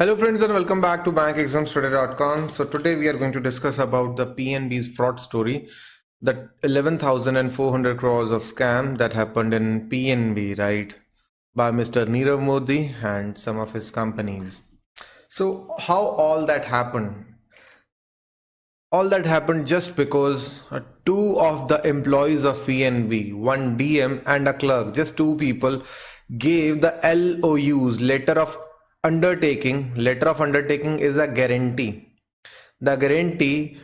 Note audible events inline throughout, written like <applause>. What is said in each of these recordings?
Hello friends and welcome back to bankexamstoday.com. So today we are going to discuss about the PNB's fraud story, the 11,400 crores of scam that happened in PNB, right, by Mr. Nirav Modi and some of his companies. So how all that happened? All that happened just because uh, two of the employees of PNB, one DM and a clerk, just two people, gave the LOUs, letter of undertaking, letter of undertaking is a guarantee. The guarantee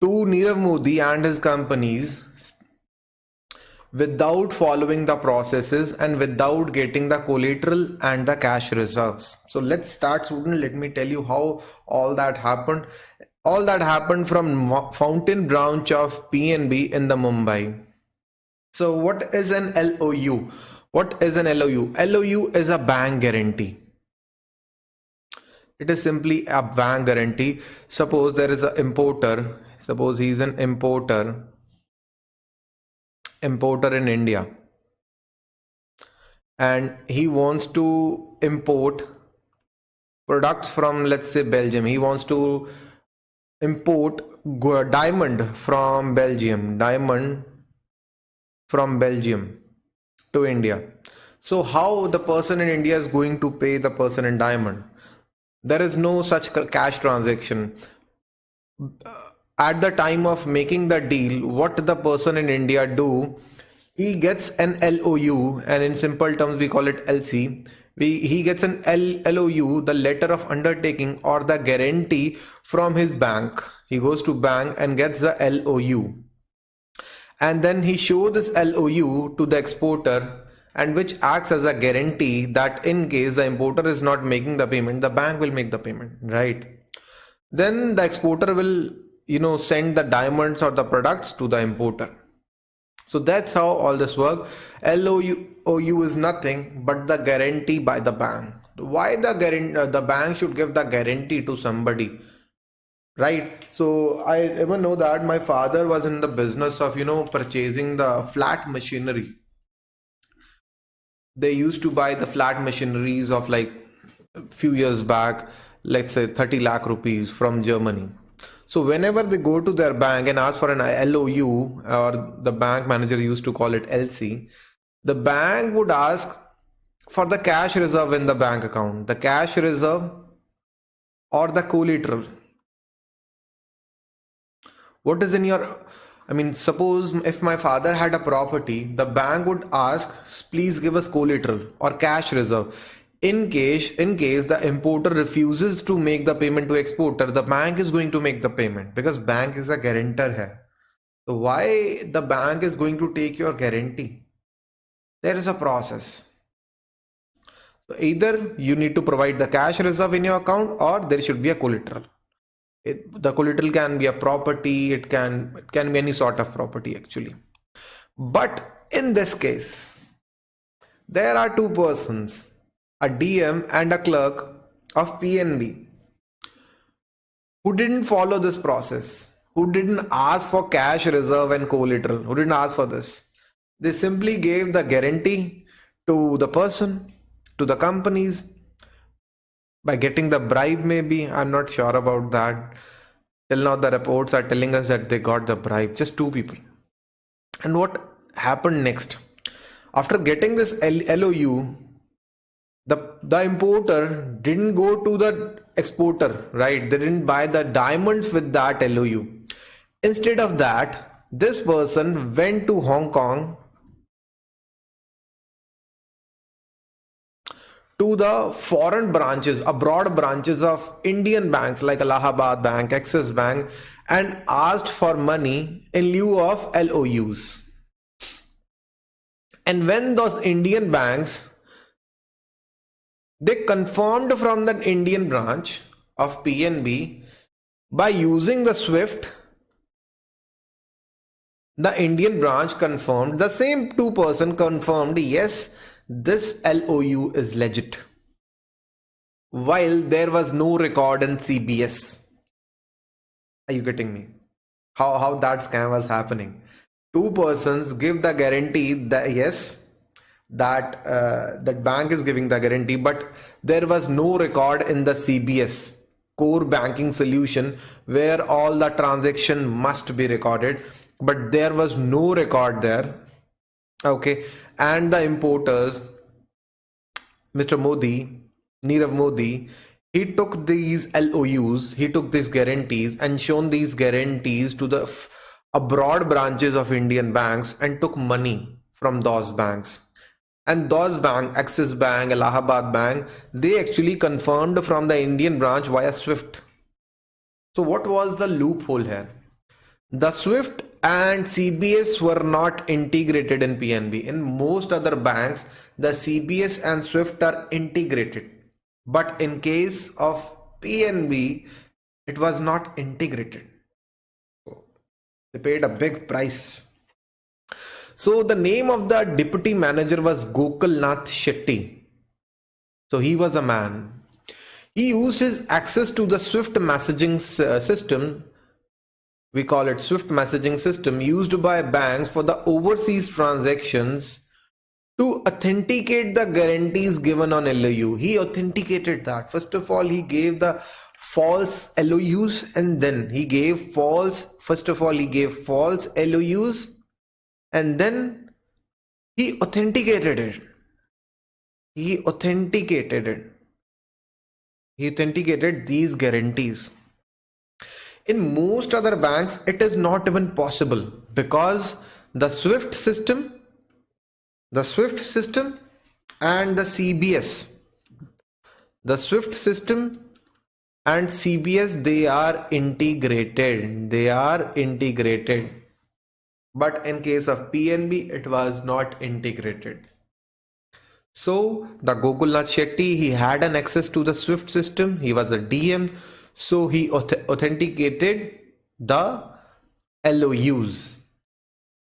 to Nirav Modi and his companies without following the processes and without getting the collateral and the cash reserves. So let's start student. Let me tell you how all that happened. All that happened from Fountain branch of PNB in the Mumbai. So what is an LOU? What is an LOU? LOU is a bank guarantee it is simply a bank guarantee. Suppose there is an importer. Suppose he is an importer. Importer in India. And he wants to import products from let's say Belgium. He wants to import diamond from Belgium. Diamond from Belgium to India. So how the person in India is going to pay the person in diamond there is no such cash transaction. At the time of making the deal what the person in india do he gets an lou and in simple terms we call it lc we, he gets an L, lou the letter of undertaking or the guarantee from his bank. He goes to bank and gets the lou and then he show this lou to the exporter and which acts as a guarantee that in case the importer is not making the payment the bank will make the payment right? Then the exporter will you know send the diamonds or the products to the importer. So that's how all this work. Lou is nothing but the guarantee by the bank. Why the guarantee uh, the bank should give the guarantee to somebody right? So i even know that my father was in the business of you know purchasing the flat machinery they used to buy the flat machineries of like a few years back let's say 30 lakh rupees from germany. So whenever they go to their bank and ask for an lou or the bank manager used to call it lc the bank would ask for the cash reserve in the bank account. The cash reserve or the collateral. What is in your I mean, suppose if my father had a property, the bank would ask, please give us collateral or cash reserve. In case, in case the importer refuses to make the payment to exporter, the bank is going to make the payment because bank is a guarantor here. So why the bank is going to take your guarantee? There is a process. So either you need to provide the cash reserve in your account or there should be a collateral it, the collateral can be a property it can it can be any sort of property actually. But in this case there are two persons a dm and a clerk of pnb who didn't follow this process who didn't ask for cash reserve and collateral who didn't ask for this. They simply gave the guarantee to the person to the companies by getting the bribe maybe? I'm not sure about that. Till now the reports are telling us that they got the bribe. Just two people. And what happened next? After getting this lou the the importer didn't go to the exporter right? They didn't buy the diamonds with that lou instead of that this person went to hong kong to the foreign branches, abroad branches of Indian banks like Allahabad Bank, Axis Bank, and asked for money in lieu of LOUs. And when those Indian banks they confirmed from the Indian branch of PNB by using the SWIFT the Indian branch confirmed the same two person confirmed yes this LOU is legit. While there was no record in CBS. Are you getting me? How, how that scam was happening? Two persons give the guarantee that yes, that uh, that bank is giving the guarantee but there was no record in the cbs core banking solution where all the transaction must be recorded but there was no record there okay and the importers mr modi nirav modi he took these LOUs, he took these guarantees and shown these guarantees to the abroad branches of Indian banks and took money from those banks. And those bank axis bank allahabad bank they actually confirmed from the indian branch via swift. So what was the loophole here? The swift and cbs were not integrated in pnb in most other banks the cbs and swift are integrated but in case of pnb it was not integrated so they paid a big price so the name of the deputy manager was Gokulnath Shetty. So he was a man. He used his access to the Swift messaging system. We call it Swift messaging system used by banks for the overseas transactions to authenticate the guarantees given on LOU. He authenticated that. First of all, he gave the false LOUs and then he gave false, first of all, he gave false LOUs and then he authenticated it he authenticated it he authenticated these guarantees in most other banks it is not even possible because the swift system the swift system and the cbs the swift system and cbs they are integrated they are integrated but in case of PNB it was not integrated. So the Gokulnath Shetty he had an access to the Swift system. He was a DM, so he authenticated the LOUs.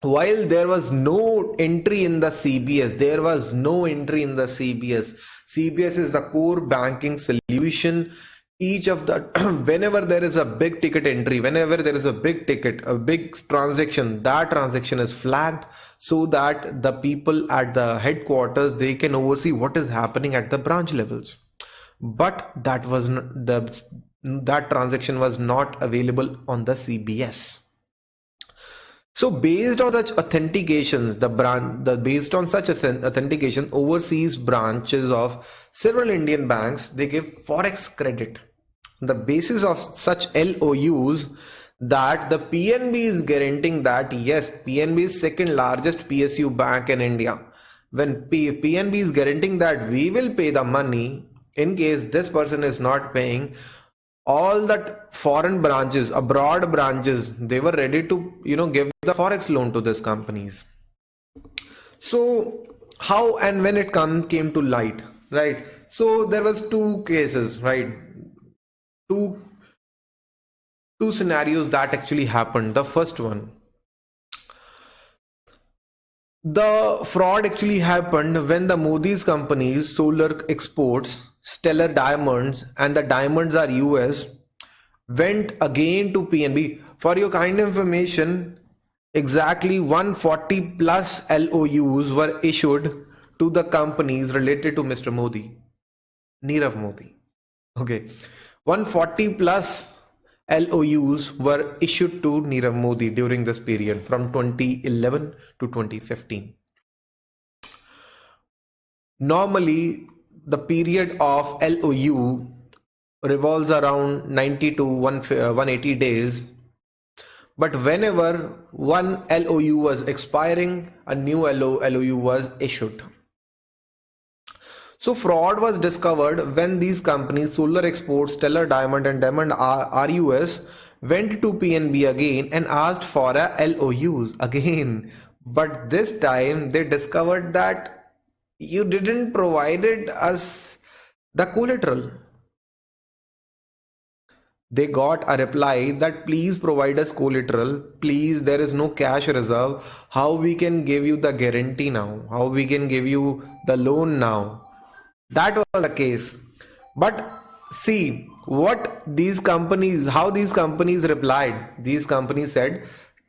While there was no entry in the CBS, there was no entry in the CBS. CBS is the core banking solution each of the <clears throat> whenever there is a big ticket entry whenever there is a big ticket a big transaction that transaction is flagged so that the people at the headquarters they can oversee what is happening at the branch levels but that was the that transaction was not available on the cbs so based on such authentications, the brand, the based on such authentication, overseas branches of several Indian banks, they give forex credit the basis of such LOUs that the PNB is guaranteeing that yes, PNB is second largest PSU bank in India. When P PNB is guaranteeing that we will pay the money in case this person is not paying, all that foreign branches, abroad branches, they were ready to you know give the forex loan to these companies. So how and when it come came to light, right? So there was two cases, right? two two scenarios that actually happened the first one the fraud actually happened when the Modi's companies solar exports stellar diamonds and the Diamonds R Us went again to pnb for your kind information exactly 140 plus LOUs were issued to the companies related to Mr. Modi, Nirav Modi. Okay, 140 plus LOUs were issued to Nirav Modi during this period from 2011 to 2015. Normally, the period of LOU revolves around 90 to 180 uh, days. But whenever one LOU was expiring, a new LOU was issued. So fraud was discovered when these companies Solar Exports, Stellar Diamond and Diamond RUS went to PNB again and asked for a LOUs again. But this time they discovered that you didn't provided us the collateral. They got a reply that please provide us collateral. Please, there is no cash reserve. How we can give you the guarantee now? How we can give you the loan now? That was the case. But see what these companies how these companies replied. These companies said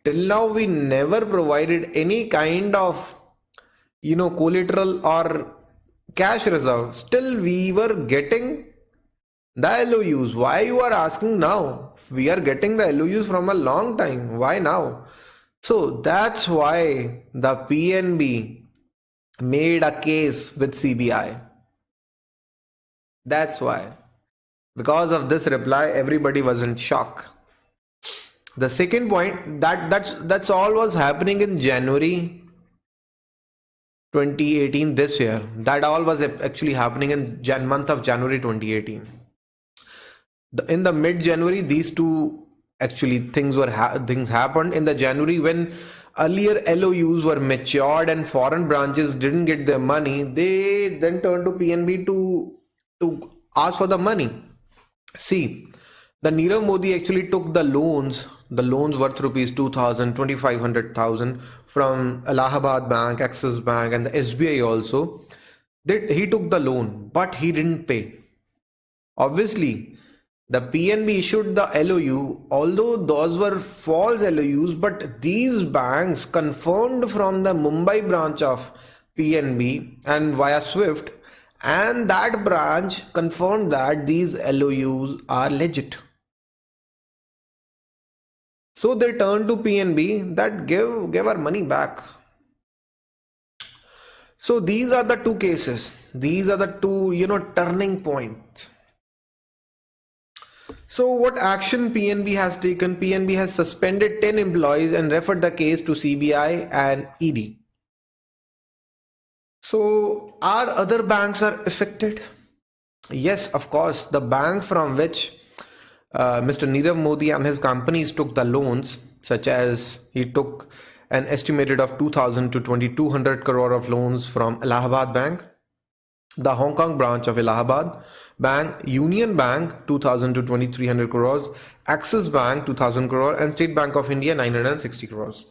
till now we never provided any kind of you know collateral or cash reserve. Still we were getting the LOUs why you are asking now? We are getting the LOUs from a long time. Why now? So that's why the PNB made a case with CBI that's why. Because of this reply everybody was in shock. The second point that that's that's all was happening in January 2018 this year. That all was actually happening in Jan month of January 2018 the, in the mid January these two actually things were ha things happened. In the January when earlier LOUs were matured and foreign branches didn't get their money they then turned to PNB to to ask for the money. See the Nirav Modi actually took the loans the loans worth rupees 2000 2500,000 from Allahabad Bank, Axis Bank and the SBI also. That he took the loan but he didn't pay. Obviously the PNB issued the LOU although those were false LOUs but these banks confirmed from the Mumbai branch of PNB and via Swift and that branch confirmed that these LOUs are legit so they turned to PNB that give, give our money back. So these are the two cases. These are the two, you know, turning points. So what action PNB has taken? PNB has suspended 10 employees and referred the case to CBI and ED. So are other banks are affected? Yes, of course, the banks from which uh, Mr. Nirav Modi and his companies took the loans, such as he took an estimated of 2000 to 2200 crore of loans from Allahabad Bank, the Hong Kong branch of Allahabad Bank, Union Bank 2000 to 2300 crores, Axis Bank 2000 crore and State Bank of India 960 crores.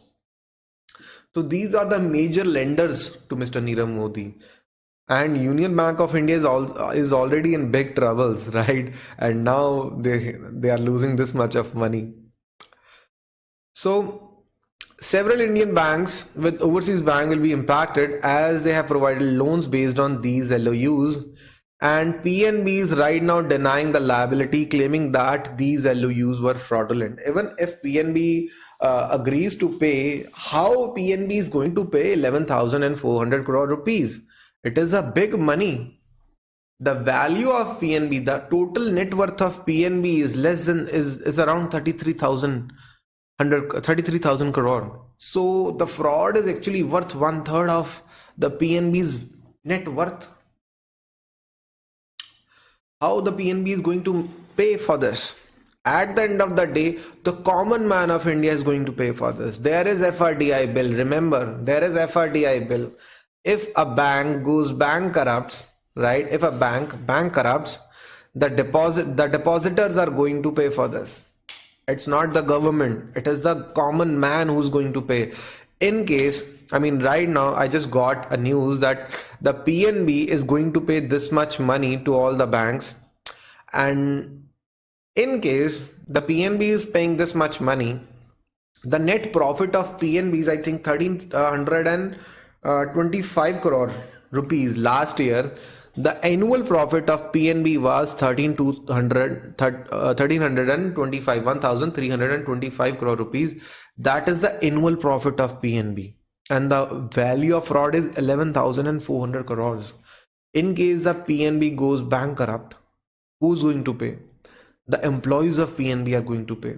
So these are the major lenders to Mr. Nirav Modi. And union bank of india is, all, is already in big troubles <laughs> right? And now they they are losing this much of money. So several indian banks with overseas bank will be impacted as they have provided loans based on these lous and pnb is right now denying the liability claiming that these lous were fraudulent even if pnb uh, agrees to pay how pnb is going to pay 11400 crore rupees it is a big money. The value of PNB, the total net worth of PNB is less than is, is around 33,000 33,000 crore. So the fraud is actually worth one third of the PNB's net worth. How the PNB is going to pay for this? At the end of the day, the common man of India is going to pay for this. There is FRDI bill. Remember, there is FRDI bill if a bank goes bankrupt right if a bank bankrupts the deposit the depositors are going to pay for this it's not the government it is the common man who's going to pay in case i mean right now i just got a news that the pnb is going to pay this much money to all the banks. And in case the pnb is paying this much money the net profit of pnb is i think 1300 and uh, 25 crore rupees last year. The annual profit of PNB was 13,200 uh, 1325 1325 crore rupees. That is the annual profit of PNB and the value of fraud is 11,400 crores. In case the PNB goes bankrupt who's going to pay? The employees of PNB are going to pay.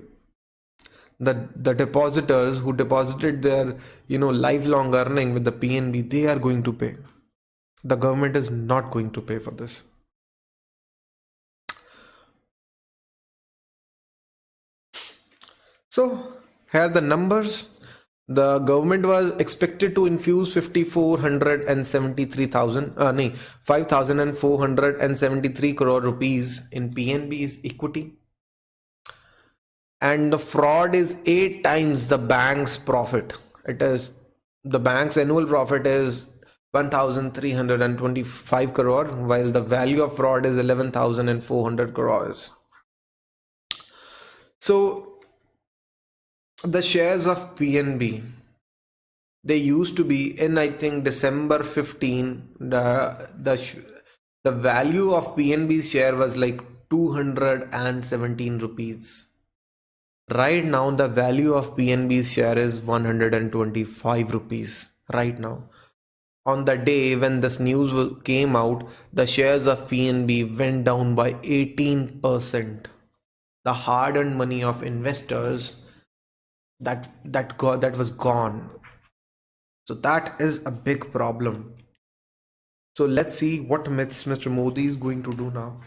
The the depositors who deposited their you know lifelong earning with the PNB they are going to pay. The government is not going to pay for this. So here are the numbers the government was expected to infuse 5473,000 uh, no, 5473 crore rupees in PNB's equity. And the fraud is eight times the bank's profit. It is the bank's annual profit is 1325 crore while the value of fraud is 11400 crores. So the shares of pnb they used to be in I think December 15 the the the value of PNB's share was like 217 rupees. Right now the value of PNB's share is 125 rupees right now. On the day when this news came out the shares of PNB went down by 18% the hard-earned money of investors that that got that was gone. So that is a big problem. So let's see what myths mr modi is going to do now.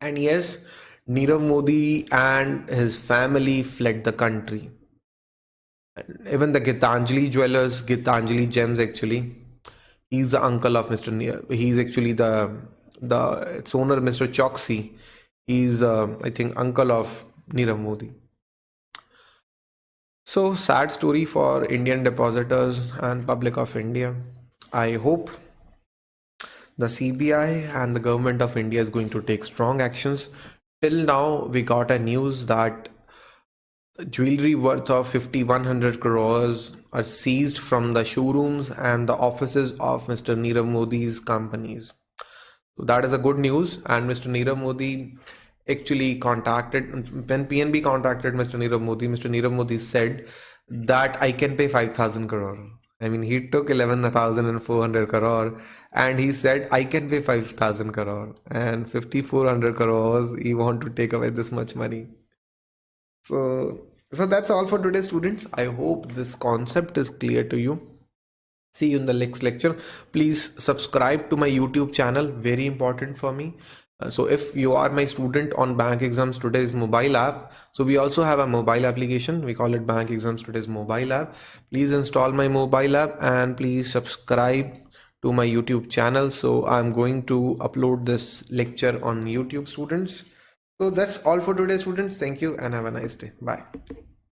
And yes nirav modi and his family fled the country. Even the gitanjali jewelers gitanjali gems actually he's the uncle of mr he's actually the the its owner mr choksi. He's uh, i think uncle of nirav modi so sad story for Indian depositors and public of India. I hope the CBI and the government of India is going to take strong actions. Till now, we got a news that jewelry worth of 5100 crores are seized from the showrooms and the offices of Mr. Nirav Modi's companies. So that is a good news and Mr. Nirav Modi actually contacted when PNB contacted Mr. Nirav Modi, Mr. Nirav Modi said that I can pay 5,000 crore. I mean, he took 11,400 crore and he said, I can pay 5,000 crore and 5,400 crores. He want to take away this much money. So, so that's all for today, students. I hope this concept is clear to you. See you in the next lecture. Please subscribe to my YouTube channel. Very important for me. Uh, so if you are my student on bank exams today's mobile app so we also have a mobile application. We call it bank exams today's mobile app. Please install my mobile app and please subscribe to my youtube channel. So i'm going to upload this lecture on youtube students. So that's all for today students. Thank you and have a nice day. Bye